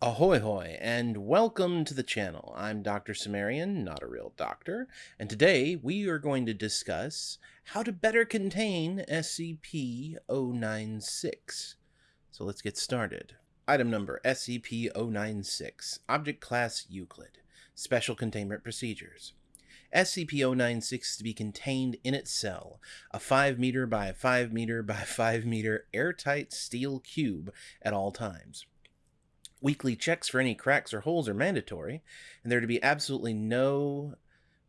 Ahoy hoy, and welcome to the channel. I'm Dr. Cimmerian, not a real doctor, and today we are going to discuss how to better contain SCP-096. So let's get started. Item number SCP-096, Object Class Euclid, Special Containment Procedures. SCP-096 is to be contained in its cell, a 5 meter by 5 meter by 5 meter airtight steel cube at all times. Weekly checks for any cracks or holes are mandatory, and there are to be absolutely no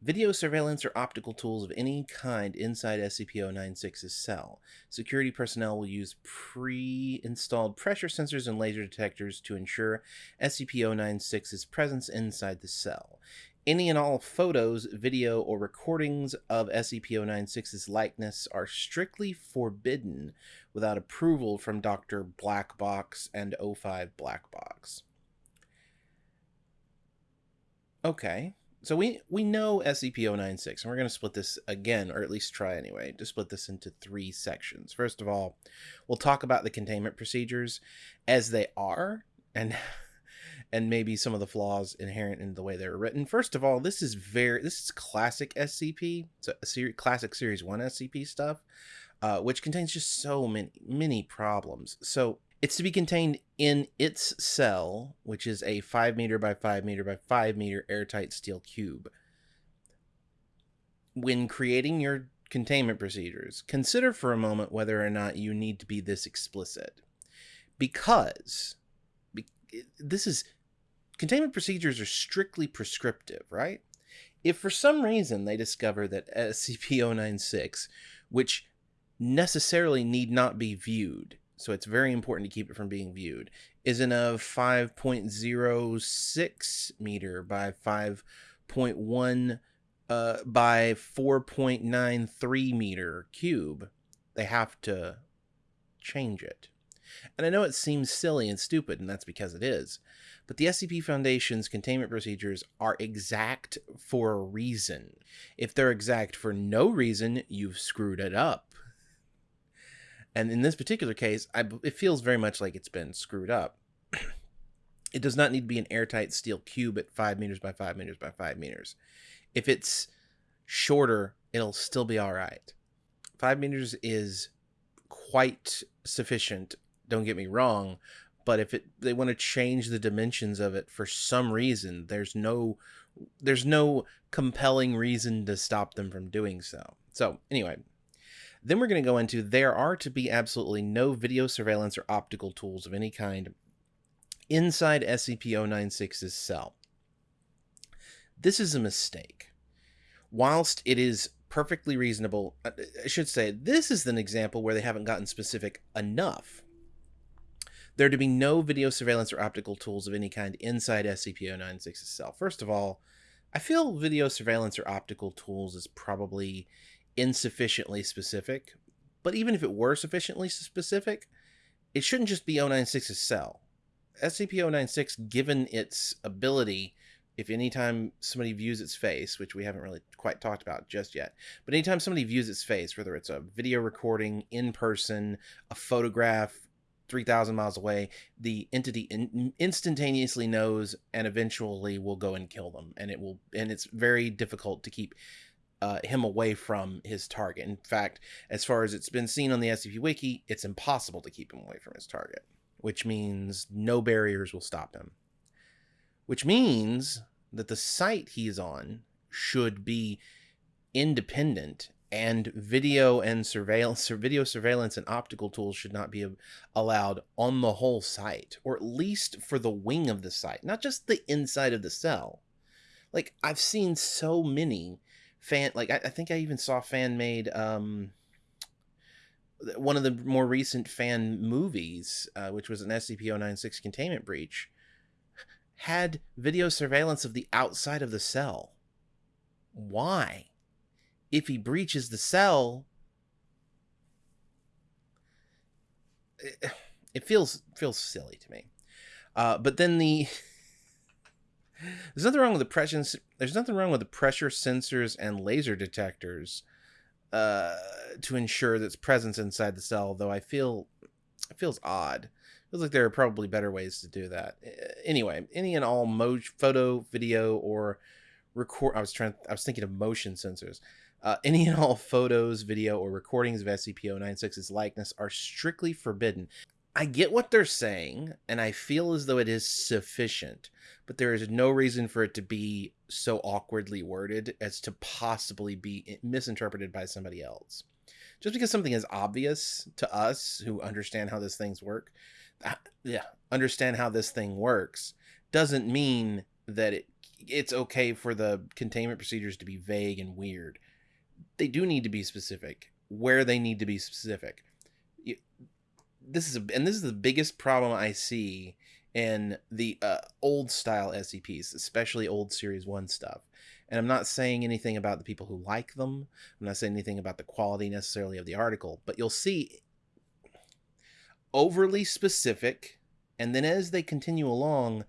video surveillance or optical tools of any kind inside SCP-096's cell. Security personnel will use pre-installed pressure sensors and laser detectors to ensure SCP-096's presence inside the cell. Any and all photos, video, or recordings of SCP-096's likeness are strictly forbidden without approval from Dr. Blackbox and O5 Blackbox. Okay, so we, we know SCP-096, and we're going to split this again, or at least try anyway, to split this into three sections. First of all, we'll talk about the containment procedures as they are, and and maybe some of the flaws inherent in the way they were written. First of all, this is very this is classic SCP, so a classic Series One SCP stuff uh, which contains just so many many problems. So it's to be contained in its cell, which is a five meter by five meter by five meter airtight steel cube. When creating your containment procedures, consider for a moment whether or not you need to be this explicit. Because this is containment procedures are strictly prescriptive, right? If for some reason they discover that SCP-096, which necessarily need not be viewed. So it's very important to keep it from being viewed. Is in a 5.06 meter by 5.1 uh, by 4.93 meter cube. They have to change it. And I know it seems silly and stupid, and that's because it is. But the SCP Foundation's containment procedures are exact for a reason. If they're exact for no reason, you've screwed it up. And in this particular case, I, it feels very much like it's been screwed up. it does not need to be an airtight steel cube at 5 meters by 5 meters by 5 meters. If it's shorter, it'll still be all right. 5 meters is quite sufficient, don't get me wrong, but if it they want to change the dimensions of it for some reason, there's no there's no compelling reason to stop them from doing so. So, anyway, then we're going to go into there are to be absolutely no video surveillance or optical tools of any kind inside SCP-096's cell. This is a mistake. Whilst it is perfectly reasonable, I should say, this is an example where they haven't gotten specific enough. There to be no video surveillance or optical tools of any kind inside SCP-096's cell. First of all, I feel video surveillance or optical tools is probably insufficiently specific. But even if it were sufficiently specific, it shouldn't just be 096's cell. SCP-096, given its ability, if anytime somebody views its face, which we haven't really quite talked about just yet, but anytime somebody views its face, whether it's a video recording, in person, a photograph, 3,000 miles away, the entity in instantaneously knows and eventually will go and kill them. And it will, and it's very difficult to keep uh, him away from his target. In fact, as far as it's been seen on the SCP Wiki, it's impossible to keep him away from his target, which means no barriers will stop him. Which means that the site he's on should be independent and video and surveillance video surveillance and optical tools should not be allowed on the whole site or at least for the wing of the site not just the inside of the cell like i've seen so many fan like I, I think I even saw fan made um one of the more recent fan movies, uh, which was an SCP-096 containment breach, had video surveillance of the outside of the cell. Why? If he breaches the cell, it, feels feels silly to me. Uh, but then the there's nothing wrong with the pressure. There's nothing wrong with the pressure sensors and laser detectors uh, to ensure its presence inside the cell. Though I feel it feels odd It Feels like there are probably better ways to do that. Anyway, any and all mo- photo, video, or record. I was trying. I was thinking of motion sensors. Uh, any and all photos, video, or recordings of SCP-096's likeness are strictly forbidden. I get what they're saying, and I feel as though it is sufficient, but there is no reason for it to be so awkwardly worded as to possibly be misinterpreted by somebody else. Just because something is obvious to us who understand how this things work, uh, yeah, understand how this thing works, doesn't mean that it it's okay for the containment procedures to be vague and weird. They do need to be specific where they need to be specific. This is a, and this is the biggest problem I see in the uh, old style SCPs, especially old Series 1 stuff. And I'm not saying anything about the people who like them. I'm not saying anything about the quality necessarily of the article, but you'll see overly specific. And then as they continue along,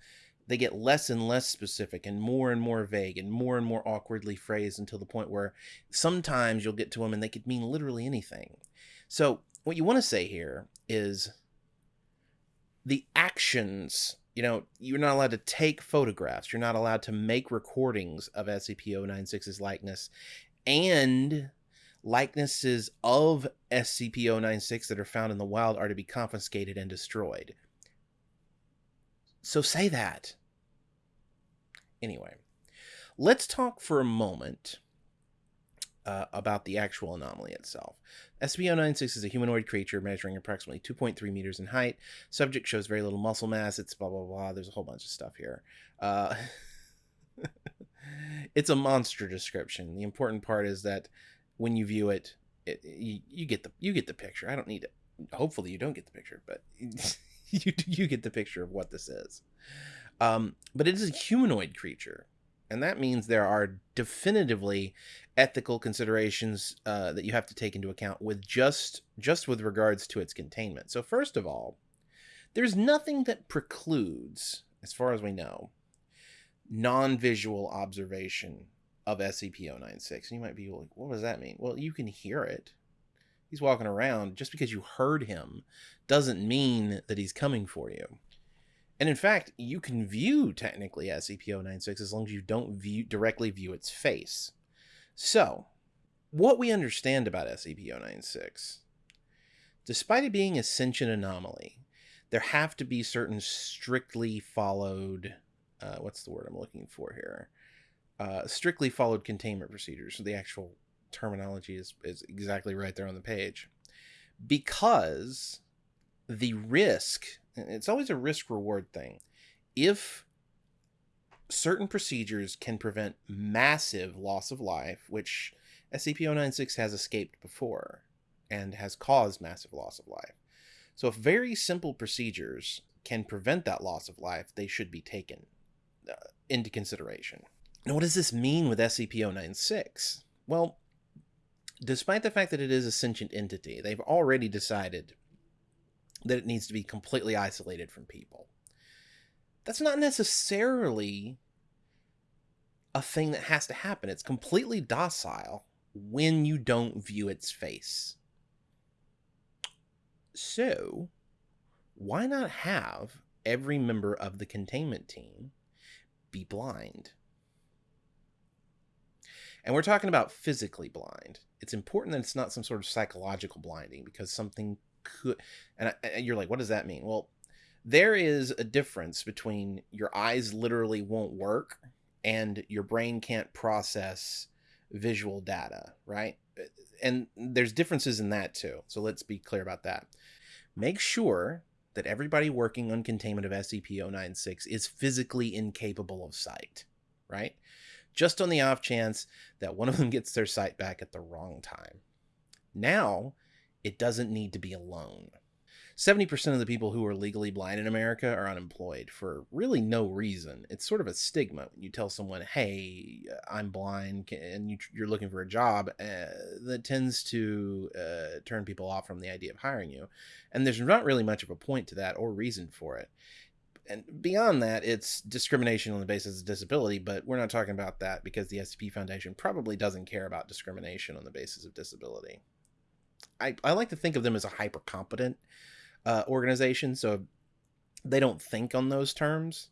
they get less and less specific and more and more vague and more and more awkwardly phrased until the point where sometimes you'll get to them and they could mean literally anything. So, what you want to say here is the actions you know, you're not allowed to take photographs. You're not allowed to make recordings of SCP-096's likeness and likenesses of SCP-096 that are found in the wild are to be confiscated and destroyed. So say that. Anyway, let's talk for a moment uh, about the actual anomaly itself. SCP-096 is a humanoid creature measuring approximately 2.3 meters in height. Subject shows very little muscle mass. It's blah, blah, blah. There's a whole bunch of stuff here. Uh, it's a monster description. The important part is that when you view it, it you, you, get the you get the picture. I don't need it. Hopefully, you don't get the picture, but you you get the picture of what this is. Um, but it is a humanoid creature, and that means there are definitively ethical considerations uh, that you have to take into account with just just with regards to its containment. So first of all, there's nothing that precludes, as far as we know, non-visual observation of SCP-096. And you might be like, what does that mean? Well, you can hear it. He's walking around. Just because you heard him doesn't mean that he's coming for you. And in fact, you can view technically SCP-096 as long as you don't view directly view its face. So, what we understand about SCP-096, despite it being a sentient anomaly, there have to be certain strictly followed, uh, what's the word I'm looking for here? Uh, strictly followed containment procedures. So the actual terminology is, is exactly right there on the page. Because the risk it's always a risk reward thing. If certain procedures can prevent massive loss of life, which SCP-096 has escaped before and has caused massive loss of life. So if very simple procedures can prevent that loss of life, they should be taken uh, into consideration. Now, what does this mean with SCP-096? Well, despite the fact that it is a sentient entity, they've already decided that it needs to be completely isolated from people. That's not necessarily a thing that has to happen. It's completely docile when you don't view its face. So, why not have every member of the containment team be blind? And we're talking about physically blind. It's important that it's not some sort of psychological blinding because something could and, I, and you're like what does that mean? Well there is a difference between your eyes literally won't work and your brain can't process visual data right? And there's differences in that too so let's be clear about that. Make sure that everybody working on containment of SCP-096 is physically incapable of sight right? Just on the off chance that one of them gets their sight back at the wrong time. Now it doesn't need to be alone. 70% of the people who are legally blind in America are unemployed for really no reason. It's sort of a stigma when you tell someone, hey, I'm blind, and you, are looking for a job, uh, that tends to uh, turn people off from the idea of hiring you. And there's not really much of a point to that or reason for it. And beyond that, it's discrimination on the basis of disability, but we're not talking about that because the SCP Foundation probably doesn't care about discrimination on the basis of disability. I, I like to think of them as a hyper competent uh, organization. So they don't think on those terms.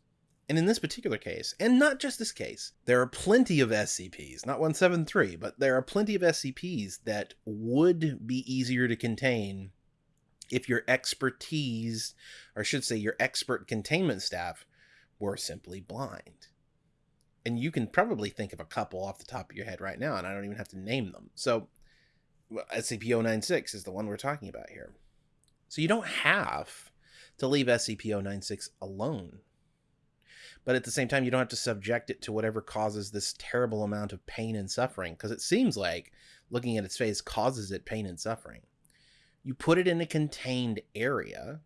And in this particular case, and not just this case, there are plenty of SCPs, not 173, but there are plenty of SCPs that would be easier to contain if your expertise, or I should say your expert containment staff, were simply blind. And you can probably think of a couple off the top of your head right now, and I don't even have to name them. So, Uh, SCP 096 is the one we're talking about here. So, you don't have to leave SCP 096 alone. But at the same time you don't have to subject it to whatever causes this terrible amount of pain and suffering because it seems like looking at its face causes it pain and suffering. You put it in a contained area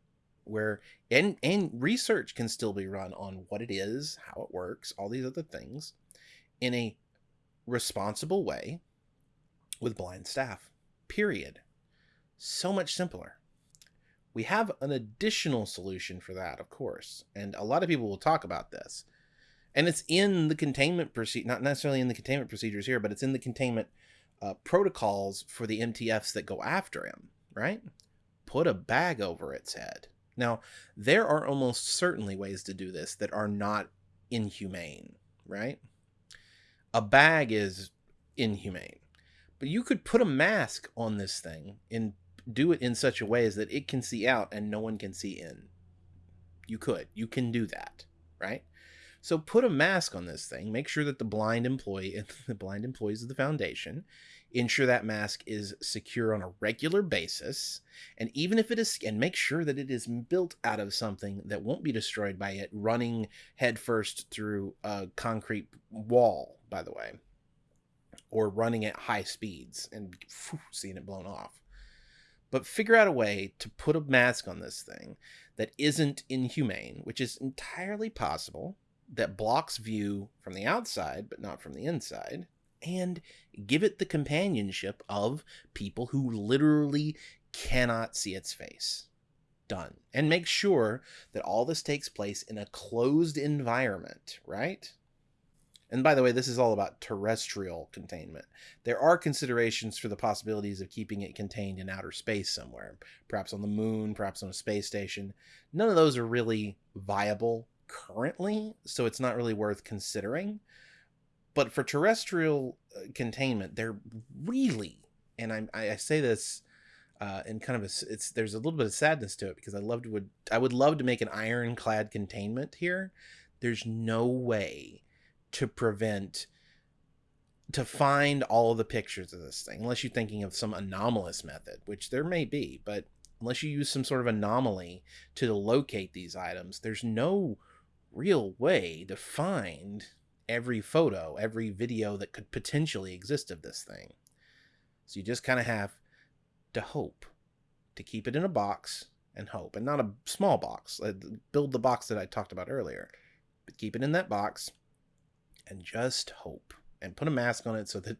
where and and research can still be run on what it is how it works all these other things in a responsible way with blind staff period so much simpler we have an additional solution for that, of course, and a lot of people will talk about this. And it's in the containment procedure, not necessarily in the containment procedures here, but it's in the containment uh, protocols for the MTFs that go after him, right? Put a bag over its head. Now, there are almost certainly ways to do this that are not inhumane, right? A bag is inhumane. But you could put a mask on this thing and do it in such a way as that it can see out and no one can see in. You could. You can do that, right? So put a mask on this thing. Make sure that the blind employee, the blind employees of the foundation, ensure that mask is secure on a regular basis. And even if it is, and make sure that it is built out of something that won't be destroyed by it running headfirst through a concrete wall, by the way, or running at high speeds and seeing it blown off but figure out a way to put a mask on this thing that isn't inhumane, which is entirely possible, that blocks view from the outside but not from the inside, and give it the companionship of people who literally cannot see its face. Done. And make sure that all this takes place in a closed environment, right? And by the way, this is all about terrestrial containment. There are considerations for the possibilities of keeping it contained in outer space somewhere, perhaps on the moon, perhaps on a space station. None of those are really viable currently, so it's not really worth considering. But for terrestrial uh, containment, they're really, and I, I say this uh, and kind of a, it's there's a little bit of sadness to it because I loved would I would love to make an ironclad containment here. There's no way to prevent to find all the pictures of this thing unless you're thinking of some anomalous method which there may be but unless you use some sort of anomaly to locate these items there's no real way to find every photo every video that could potentially exist of this thing. So you just kind of have to hope to keep it in a box and hope and not a small box uh, build the box that i talked about earlier but keep it in that box and just hope and put a mask on it so that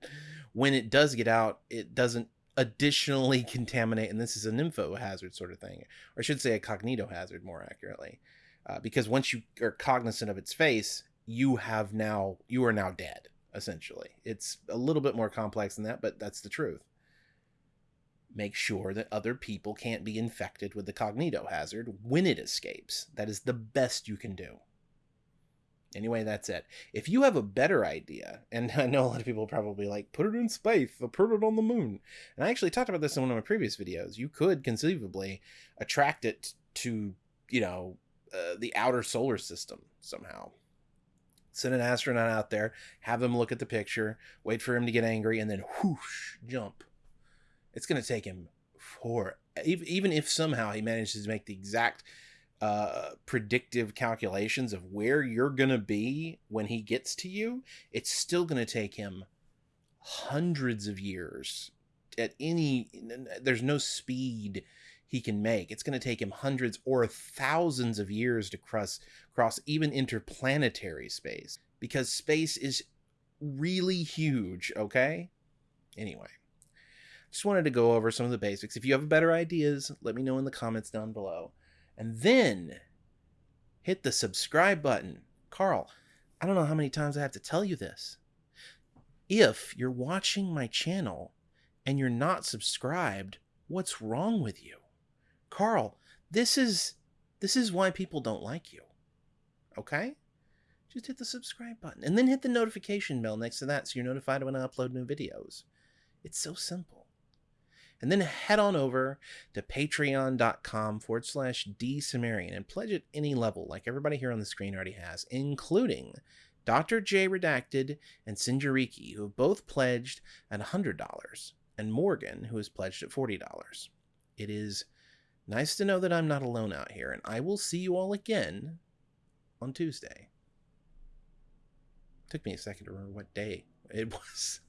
when it does get out, it doesn't additionally contaminate. And this is an info hazard sort of thing, or I should say a cognito hazard more accurately, uh, because once you are cognizant of its face, you have now you are now dead. Essentially, it's a little bit more complex than that, but that's the truth. Make sure that other people can't be infected with the cognito hazard when it escapes. That is the best you can do. Anyway, that's it. If you have a better idea, and I know a lot of people probably like, put it in space, or put it on the moon. And I actually talked about this in one of my previous videos. You could conceivably attract it to, you know, uh, the outer solar system somehow. Send an astronaut out there, have them look at the picture, wait for him to get angry, and then whoosh, jump. It's going to take him for even if somehow he manages to make the exact uh, predictive calculations of where you're going to be when he gets to you, it's still going to take him hundreds of years at any there's no speed he can make. It's going to take him hundreds or thousands of years to cross cross even interplanetary space because space is really huge okay? Anyway just wanted to go over some of the basics. If you have better ideas let me know in the comments down below and then hit the subscribe button. Carl, I don't know how many times I have to tell you this. If you're watching my channel and you're not subscribed, what's wrong with you? Carl, this is This is why people don't like you. Okay? Just hit the subscribe button and then hit the notification bell next to that so you're notified when I upload new videos. It's so simple. And then head on over to patreon.com forward slash drcimmerian and pledge at any level, like everybody here on the screen already has, including Dr. J Redacted and Sinjariki, who have both pledged at $100, and Morgan, who has pledged at $40. It is nice to know that I'm not alone out here, and I will see you all again on Tuesday. Took me a second to remember what day it was.